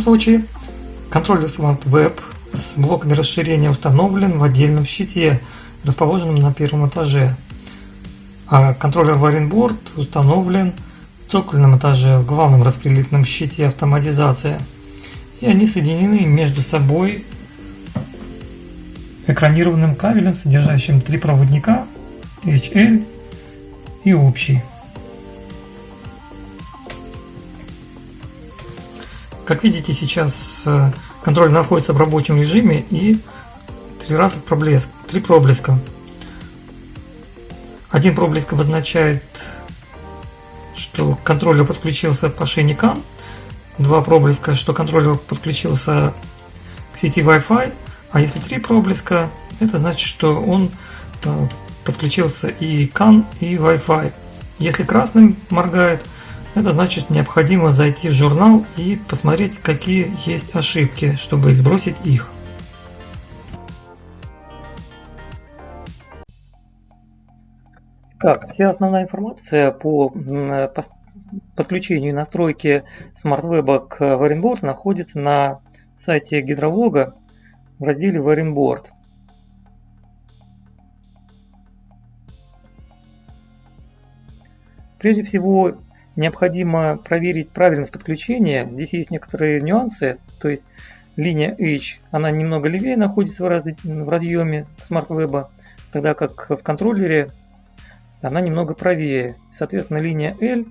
этом случае контроллер Smart Web с блоками расширения установлен в отдельном щите, расположенном на первом этаже. А контроллер Warrenboard установлен в цокольном этаже в главном распределительном щите автоматизация. И они соединены между собой экранированным кабелем, содержащим три проводника HL и общий. Как видите, сейчас э, контроль находится в рабочем режиме и три раза проблеск, три проблеска. Один проблеск обозначает, что контроллер подключился по шейне CAN, два проблеска, что контроллер подключился к сети Wi-Fi, а если три проблеска, это значит, что он э, подключился и CAN, и Wi-Fi. Если красным моргает, это значит необходимо зайти в журнал и посмотреть, какие есть ошибки, чтобы сбросить их. Так, вся основная информация по подключению и настройке SmartWeb к Warrenboard находится на сайте гидролога в разделе Warrenboard. Прежде всего, необходимо проверить правильность подключения. Здесь есть некоторые нюансы, то есть линия H, она немного левее находится в, раз, в разъеме SmartWeb, тогда как в контроллере она немного правее. Соответственно, линия L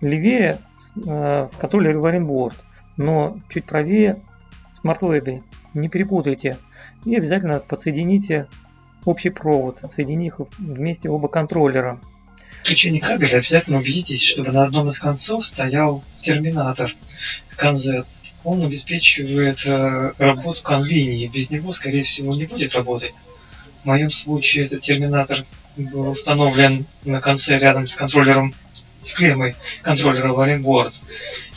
левее э, в контроллере Warrenboard, но чуть правее в SmartWeb. Не перепутайте. И обязательно подсоедините общий провод, соединив их вместе оба контроллера включении кабеля обязательно убедитесь, чтобы на одном из концов стоял терминатор CAN-Z. Он обеспечивает э, работу CAN-линии. Без него, скорее всего, не будет работать. В моем случае этот терминатор был установлен на конце рядом с контроллером, с клеммой контроллера Warrenboard.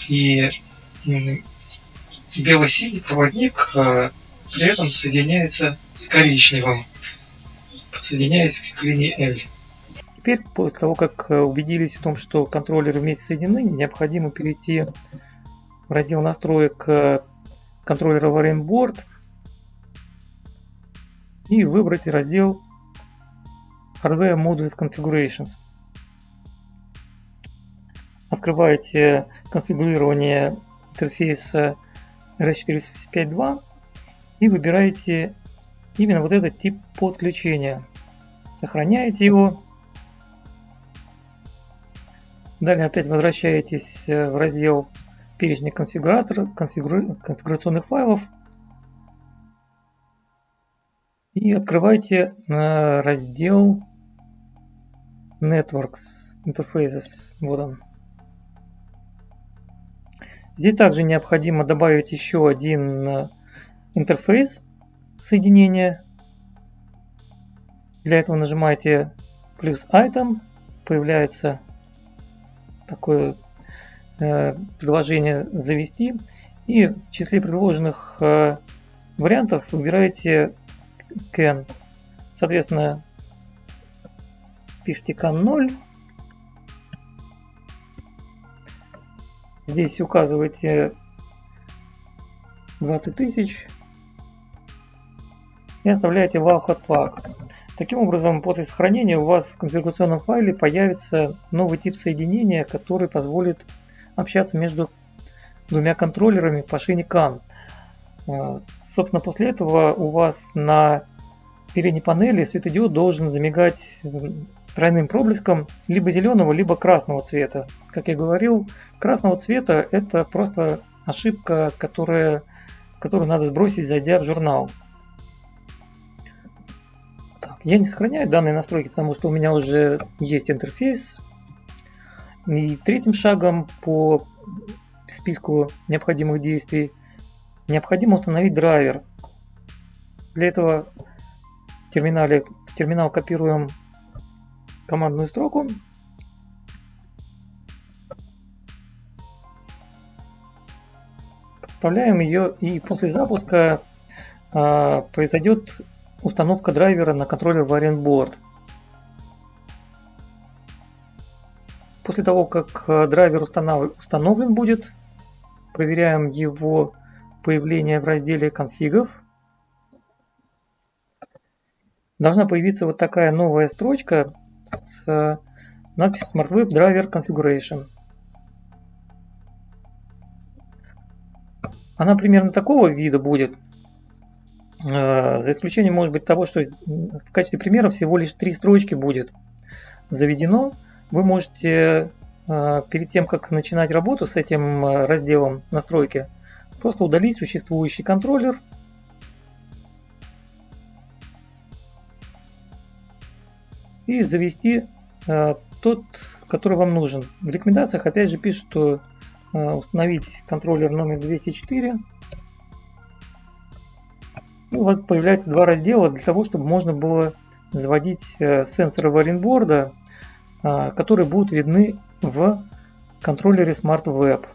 И бело-синий проводник э, при этом соединяется с коричневым, подсоединяясь к линии L. Теперь, после того, как э, убедились в том, что контроллеры вместе соединены, необходимо перейти в раздел настроек э, контроллера Warrenboard и выбрать раздел Hardware Modules Configurations. Открываете конфигурирование интерфейса RS485.2 и выбираете именно вот этот тип подключения. Сохраняете его Далее опять возвращаетесь э, в раздел перечня конфигуратора, конфигура, конфигурационных файлов и открывайте э, раздел Networks Interfaces. Вот он. Здесь также необходимо добавить еще один э, интерфейс соединения. Для этого нажимаете плюс item, появляется такое э, предложение завести. И в числе предложенных э, вариантов выбираете can. Соответственно, пишите can 0. Здесь указываете 20 тысяч и оставляете hot flag. Таким образом, после сохранения у вас в конфигурационном файле появится новый тип соединения, который позволит общаться между двумя контроллерами по шине CAN. Собственно, после этого у вас на передней панели светодиод должен замигать тройным проблеском либо зеленого, либо красного цвета. Как я говорил, красного цвета это просто ошибка, которая, которую надо сбросить, зайдя в журнал. Я не сохраняю данные настройки, потому что у меня уже есть интерфейс. И третьим шагом по списку необходимых действий необходимо установить драйвер. Для этого в терминале в терминал копируем командную строку. Вставляем ее и после запуска э, произойдет Установка драйвера на контроллер Variant После того, как э, драйвер установлен будет, проверяем его появления в разделе конфигов должна появиться вот такая новая строчка с надписью Smart Web Driver Configuration. Она примерно такого вида будет, э, за исключением, может быть, того, что в качестве примера всего лишь три строчки будет заведено. Вы можете э, перед тем, как начинать работу с этим э, разделом настройки, просто удалить существующий контроллер и завести тот, который вам нужен. В рекомендациях опять же пишут, что Э, установить контроллер номер 204. У вас появляется два раздела для того, чтобы можно было заводить э, сенсоры варенборда, э, которые будут видны в контроллере Smart Web.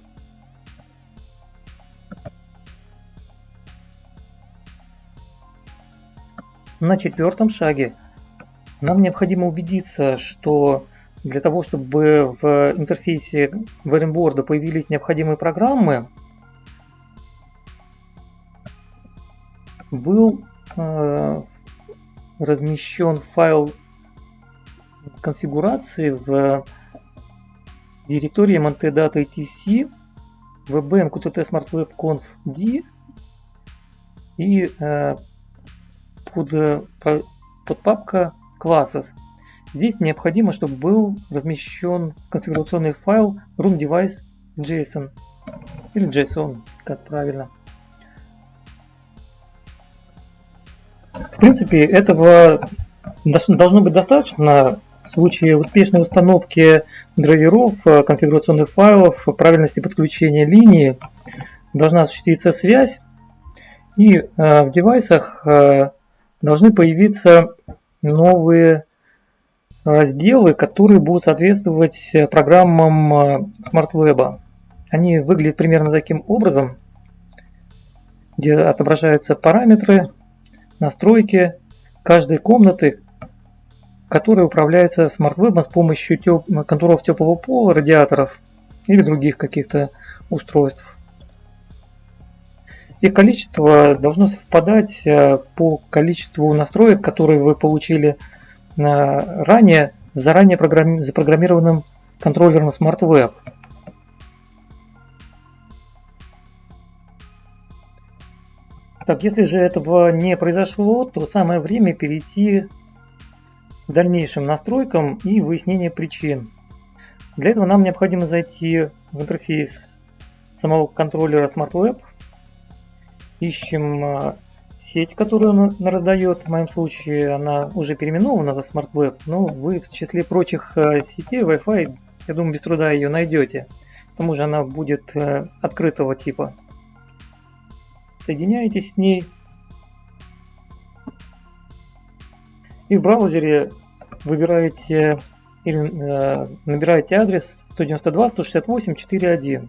На четвертом шаге нам необходимо убедиться, что для того, чтобы в интерфейсе VMboard появились необходимые программы, был э, размещен файл конфигурации в директории mntdata etc vbm qtt smart web conf d и э, под, под папка classes Здесь необходимо, чтобы был размещен конфигурационный файл roomDevice.json или JSON, как правильно. Принципе, этого должно быть достаточно в случае успешной установки драйверов, э, конфигурационных файлов, правильности подключения линии. Должна осуществиться связь, и э, в девайсах э, должны появиться новые разделы, которые будут соответствовать э, программам э, Smart Web. Они выглядят примерно таким образом, где отображаются параметры, настройки каждой комнаты, которая управляется Web с помощью теп... контуров теплого пола, радиаторов или других каких-то устройств. Их количество должно совпадать э, по количеству настроек, которые вы получили ранее заранее запрограммированным контроллером Smart Так, если же этого не произошло, то самое время перейти к дальнейшим настройкам и выяснению причин. Для этого нам необходимо зайти в интерфейс самого контроллера Smart Web. Ищем а, сеть, которую он раздает, в моем случае она уже переименована в Smart Web, но вы в числе прочих э, сетей Wi-Fi, я думаю, без труда ее найдете. К тому же она будет э, открытого типа. Соединяетесь с ней. И в браузере выбираете или э, набираете адрес 192.168.4.1.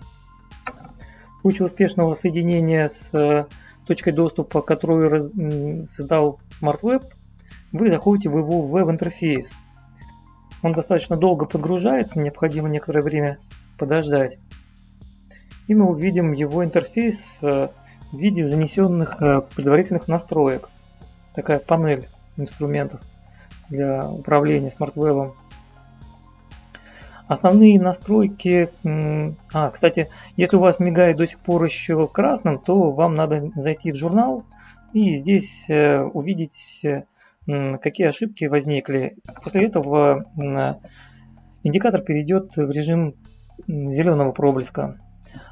В случае успешного соединения с точкой доступа, которую создал SmartWeb, вы заходите в его веб-интерфейс. Он достаточно долго подгружается, необходимо некоторое время подождать. И мы увидим его интерфейс э, в виде занесенных э, предварительных настроек. Такая панель инструментов для управления SmartWeb. Основные настройки... А, кстати, если у вас мигает до сих пор еще красным, то вам надо зайти в журнал и здесь э, увидеть, э, какие ошибки возникли. После этого индикатор перейдет в режим зеленого проблеска.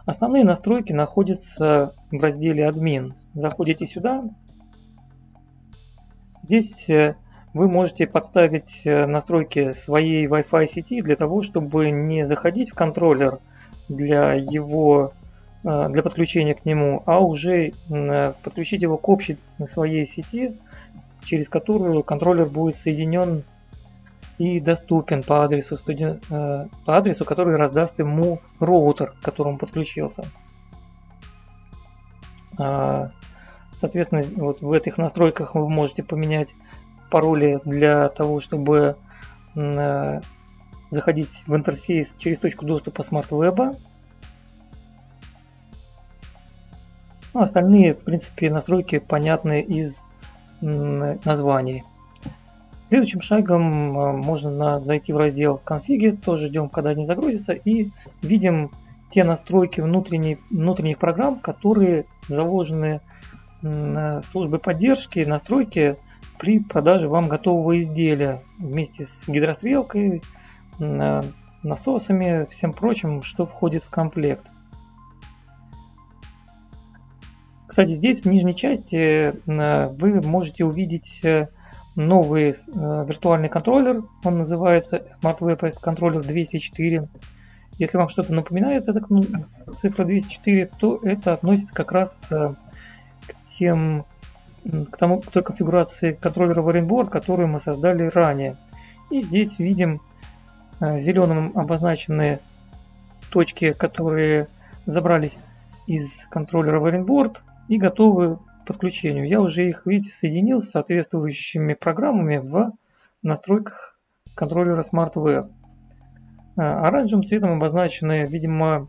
Основные настройки находятся в разделе «Админ». Заходите сюда. Здесь э, вы можете подставить э, настройки своей Wi-Fi сети для того, чтобы не заходить в контроллер для его э, для подключения к нему, а уже подключить его к общей своей сети, через которую контроллер будет соединен и доступен по адресу, по адресу, который раздаст ему роутер, к которому подключился. А, соответственно, вот в этих настройках вы можете поменять пароли для того, чтобы э, заходить в интерфейс через точку доступа Web. Ну, остальные, в принципе, настройки понятны из названий. Следующим шагом э, можно зайти в раздел конфиги, тоже ждем, когда они загрузятся, и видим те настройки внутренних, внутренних программ, которые заложены службой поддержки, настройки при продаже вам готового изделия вместе с гидрострелкой, насосами, всем прочим, что входит в комплект. Кстати, здесь в нижней части вы можете увидеть э, новый э, виртуальный контроллер. Он называется Smart SmartWeb Controller 204. Если вам что-то напоминает эта цифра 204, то это относится как раз э, к тем к, тому, к той конфигурации контроллера Warrenboard, которую мы создали ранее. И здесь видим э, зеленым обозначенные точки, которые забрались из контроллера Warrenboard и готовы подключению. Я уже их, видите, соединил с соответствующими программами в настройках контроллера SmartWeb. Э, оранжевым цветом обозначены, видимо,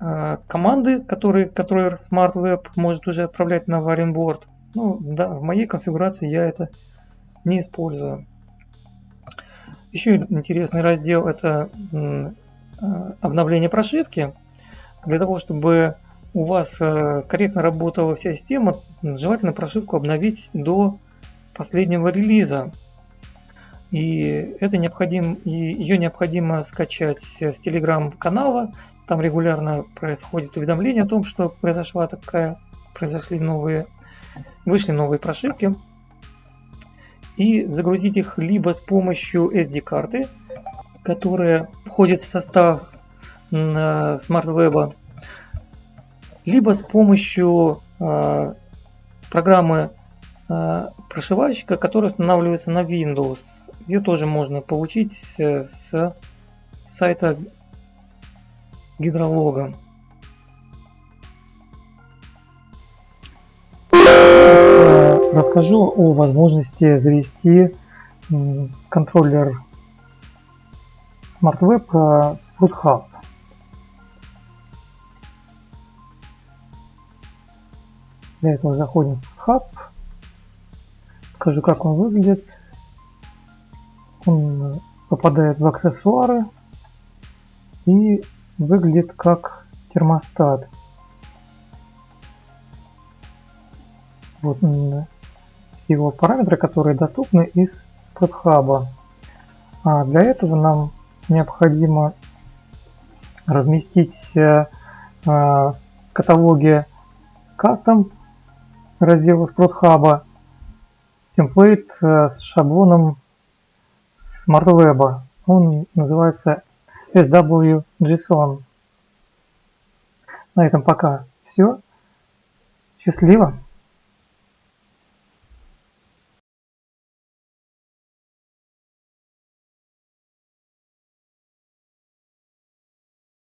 э, команды, которые контроллер SmartWeb может уже отправлять на Warrenboard. Ну, да, в моей конфигурации я это не использую. Еще интересный раздел это э, обновление прошивки. Для того, чтобы у вас э, корректно работала вся система, желательно прошивку обновить до последнего релиза. И это необходимо, ее необходимо скачать с телеграм-канала. Там регулярно происходит уведомление о том, что произошла такая, произошли новые вышли новые прошивки и загрузить их либо с помощью SD-карты, которая входит в состав SmartWeb, либо с помощью э, программы э, прошивальщика, которая устанавливается на Windows. Ее тоже можно получить э, с сайта гидролога. расскажу о возможности завести контроллер SmartWeb в Sprout Hub. Для этого заходим в Hub. Покажу, как он выглядит. Он попадает в аксессуары и выглядит как термостат. Вот его параметры, которые доступны из SpreadHub. А для этого нам необходимо разместить э, э, каталоге Custom раздела SpreadHub темплейт э, с шаблоном SmartWeb. Он называется SWJSON. На этом пока все. Счастливо!